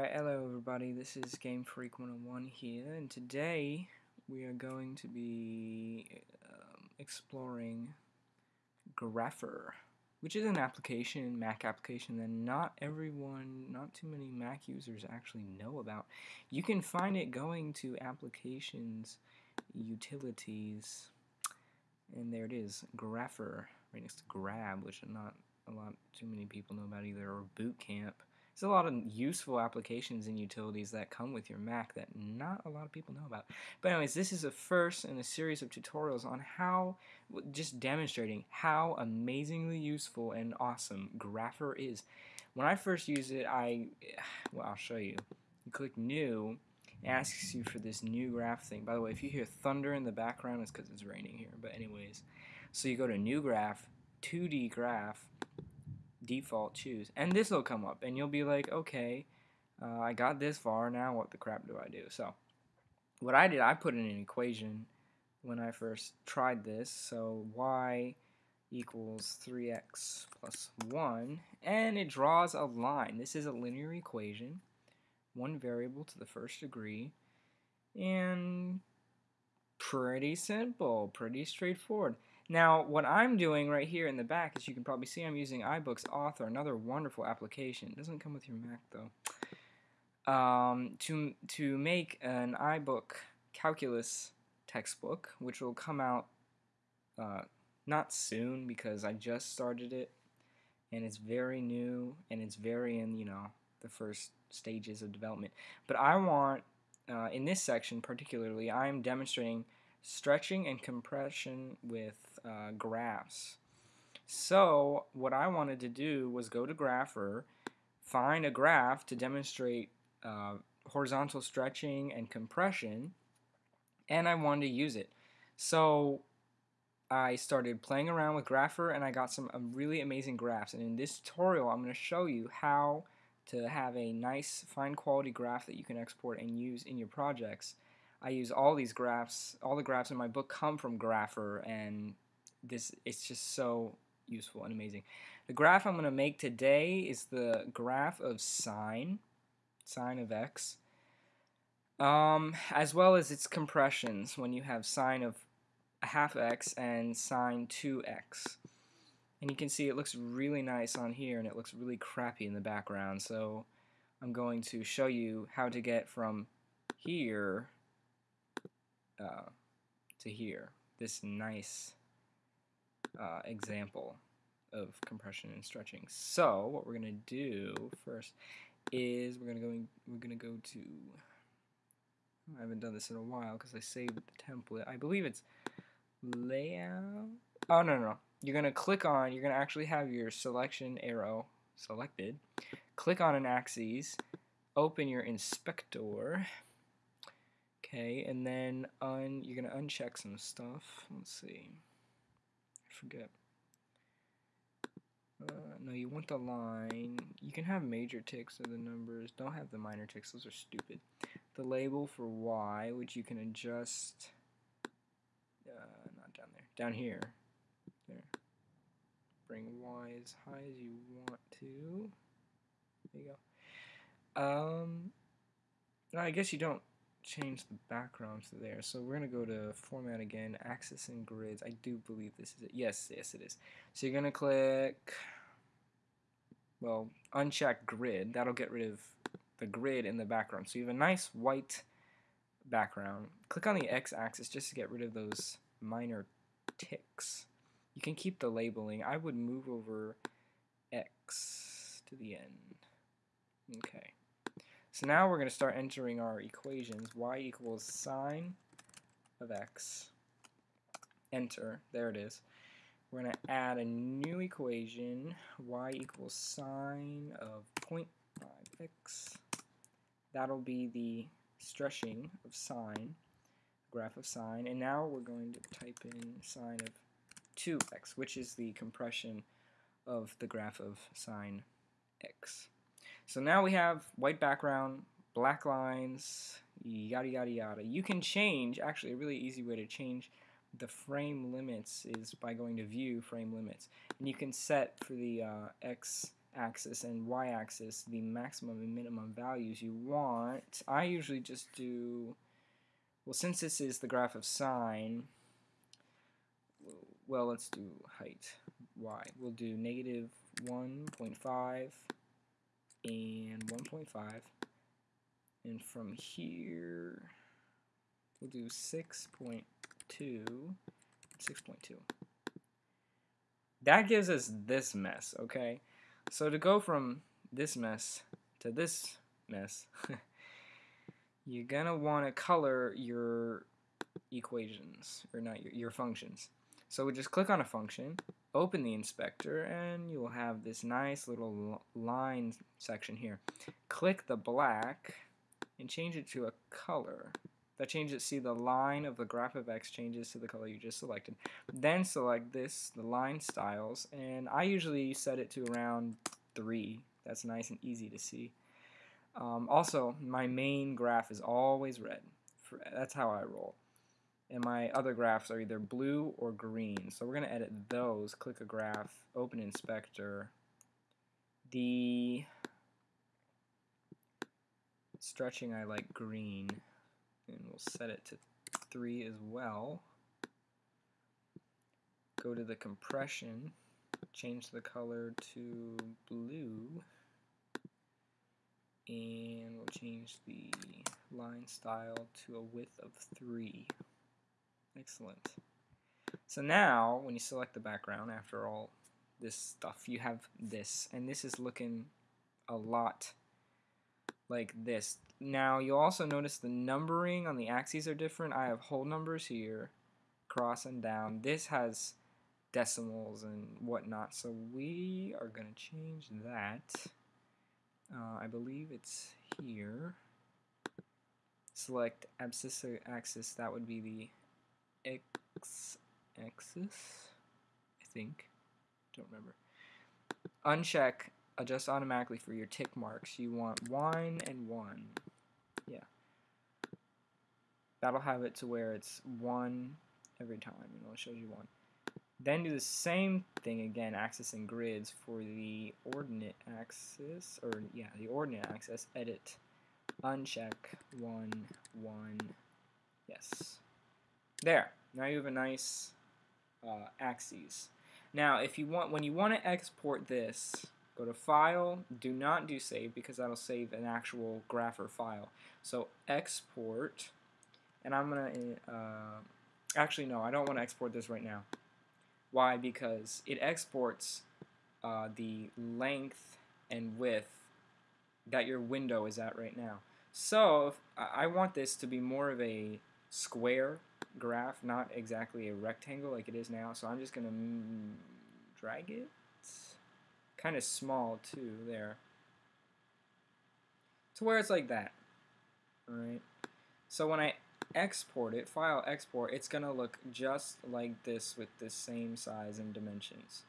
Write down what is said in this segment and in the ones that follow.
Alright, hello everybody, this is Game Freak 101 here, and today we are going to be um, exploring Grapher, which is an application, Mac application, that not everyone, not too many Mac users actually know about. You can find it going to Applications, Utilities, and there it is, Grapher, right next to Grab, which not a lot too many people know about either, or Boot Camp. There's a lot of useful applications and utilities that come with your Mac that not a lot of people know about. But anyways, this is a first in a series of tutorials on how, just demonstrating how amazingly useful and awesome Grapher is. When I first used it, I, well, I'll show you. You click New, asks you for this new graph thing. By the way, if you hear thunder in the background, it's because it's raining here. But anyways, so you go to New Graph, 2D Graph, default choose and this will come up and you'll be like okay uh, I got this far now what the crap do I do? So what I did I put in an equation when I first tried this so y equals 3x plus 1 and it draws a line. This is a linear equation one variable to the first degree and pretty simple pretty straightforward now, what I'm doing right here in the back, as you can probably see, I'm using iBooks Author, another wonderful application. It doesn't come with your Mac, though. Um, to, to make an iBook calculus textbook, which will come out uh, not soon because I just started it, and it's very new, and it's very in, you know, the first stages of development. But I want, uh, in this section particularly, I'm demonstrating stretching and compression with uh, graphs. So what I wanted to do was go to Grapher, find a graph to demonstrate uh, horizontal stretching and compression, and I wanted to use it. So I started playing around with Grapher and I got some um, really amazing graphs. And in this tutorial, I'm going to show you how to have a nice, fine quality graph that you can export and use in your projects. I use all these graphs, all the graphs in my book come from Grapher, and this it's just so useful and amazing. The graph I'm going to make today is the graph of sine, sine of x, um, as well as its compressions when you have sine of a half x and sine 2x. And you can see it looks really nice on here and it looks really crappy in the background. So I'm going to show you how to get from here uh, to here. This nice uh, example of compression and stretching. So what we're gonna do first is we're gonna go we're gonna go to I haven't done this in a while because I saved the template. I believe it's layout. Oh no, no no you're gonna click on you're gonna actually have your selection arrow selected. Click on an axis. Open your inspector. Okay, and then you're gonna uncheck some stuff. Let's see I forget. Uh, no, you want the line. You can have major ticks of the numbers. Don't have the minor ticks. Those are stupid. The label for Y, which you can adjust. Uh, not down there. Down here. There. Bring Y as high as you want to. There you go. Um, I guess you don't change the background to there. So we're going to go to Format again, Axis and Grids. I do believe this is it. Yes, yes it is. So you're going to click, well, uncheck Grid. That'll get rid of the grid in the background. So you have a nice white background. Click on the X-axis just to get rid of those minor ticks. You can keep the labeling. I would move over X to the end. Okay. So now we're going to start entering our equations. y equals sine of x. Enter. There it is. We're going to add a new equation. y equals sine of 0.5x. That'll be the stretching of sine, graph of sine. And now we're going to type in sine of 2x, which is the compression of the graph of sine x. So now we have white background, black lines, yada yada yada. You can change, actually a really easy way to change the frame limits is by going to view frame limits. And you can set for the uh, x axis and y-axis the maximum and minimum values you want. I usually just do, well since this is the graph of sine, well let's do height, y. We'll do negative 1.5 and 1.5 and from here we'll do 6.2 6.2 that gives us this mess okay? So to go from this mess to this mess you're gonna want to color your equations or not your, your functions. So we just click on a function open the inspector and you will have this nice little line section here. Click the black and change it to a color. That changes, see the line of the graph of x changes to the color you just selected. Then select this, the line styles, and I usually set it to around 3. That's nice and easy to see. Um, also, my main graph is always red. That's how I roll and my other graphs are either blue or green. So we're going to edit those. Click a graph, open inspector. The stretching I like green, and we'll set it to 3 as well. Go to the compression, change the color to blue, and we'll change the line style to a width of 3. Excellent. So now, when you select the background, after all this stuff, you have this, and this is looking a lot like this. Now, you'll also notice the numbering on the axes are different. I have whole numbers here, cross and down. This has decimals and whatnot, so we are going to change that. Uh, I believe it's here. Select abscissa axis, that would be the x axis, I think. Don't remember. Uncheck adjust automatically for your tick marks. You want one and one. Yeah. That'll have it to where it's one every time. Know, it shows you one. Then do the same thing again, and grids for the ordinate axis, or yeah, the ordinate axis. Edit, uncheck, one, one, yes. There. Now you have a nice uh, axes. Now, if you want, when you want to export this, go to File. Do not do Save because that'll save an actual graph or file. So export, and I'm gonna. Uh, actually, no, I don't want to export this right now. Why? Because it exports uh, the length and width that your window is at right now. So I want this to be more of a square graph, not exactly a rectangle like it is now. So I'm just going to drag it. Kind of small too there. To where it's like that. Alright. So when I export it, file export, it's going to look just like this with the same size and dimensions.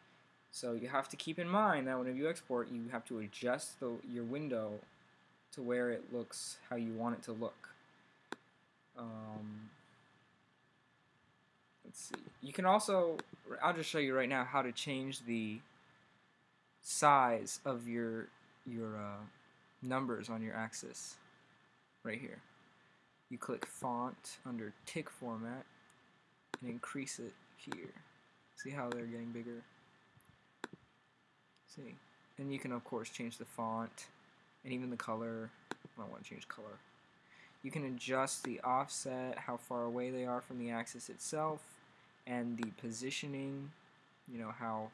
So you have to keep in mind that whenever you export, you have to adjust the, your window to where it looks how you want it to look. Um, let's see. You can also, I'll just show you right now how to change the size of your your uh, numbers on your axis right here. You click font under tick format and increase it here. See how they're getting bigger? See? And you can of course change the font and even the color. I don't want to change color. You can adjust the offset, how far away they are from the axis itself, and the positioning, you know, how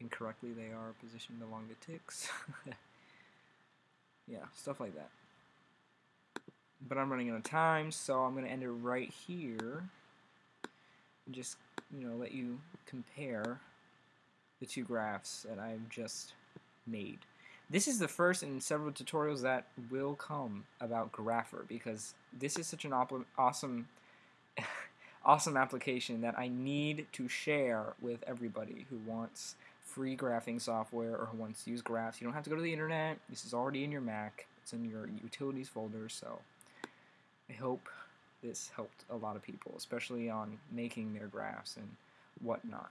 incorrectly they are positioned along the ticks. yeah, stuff like that. But I'm running out of time, so I'm going to end it right here. And just, you know, let you compare the two graphs that I've just made. This is the first in several tutorials that will come about Grapher because this is such an awesome awesome application that I need to share with everybody who wants free graphing software or who wants to use graphs. You don't have to go to the internet. This is already in your Mac. It's in your utilities folder, so I hope this helped a lot of people, especially on making their graphs and whatnot.